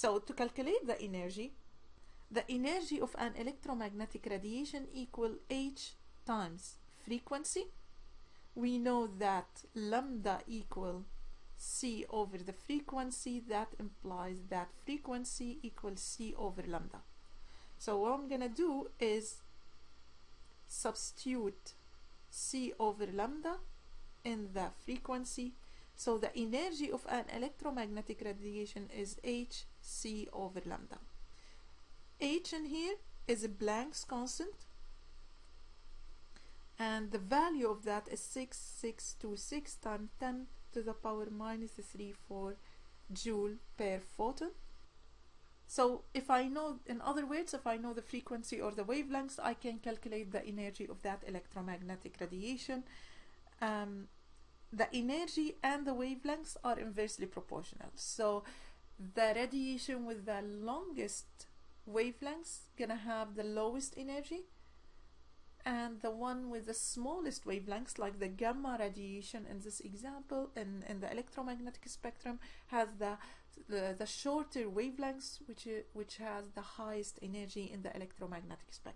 So to calculate the energy, the energy of an electromagnetic radiation equal h times frequency. We know that lambda equal c over the frequency. That implies that frequency equals c over lambda. So what I'm gonna do is substitute c over lambda in the frequency so the energy of an electromagnetic radiation is h c over lambda h in here is a Planck's constant and the value of that is 6626 times 10 to the power minus 34 joule per photon so if I know, in other words, if I know the frequency or the wavelengths, I can calculate the energy of that electromagnetic radiation. Um, the energy and the wavelengths are inversely proportional. So the radiation with the longest wavelengths gonna have the lowest energy and the one with the smallest wavelengths like the gamma radiation in this example in, in the electromagnetic spectrum has the the, the shorter wavelengths which which has the highest energy in the electromagnetic spectrum